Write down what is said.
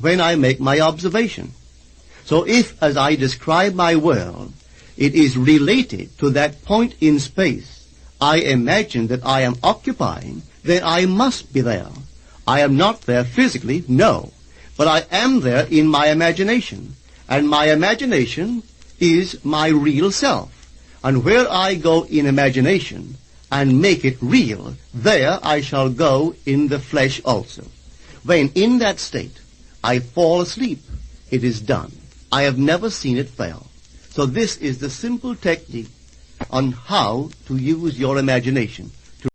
when I make my observation. So if, as I describe my world, it is related to that point in space I imagine that I am occupying, then I must be there. I am not there physically, no, but I am there in my imagination. And my imagination is my real self. And where I go in imagination and make it real, there I shall go in the flesh also. When in that state I fall asleep, it is done. I have never seen it fail. So this is the simple technique on how to use your imagination.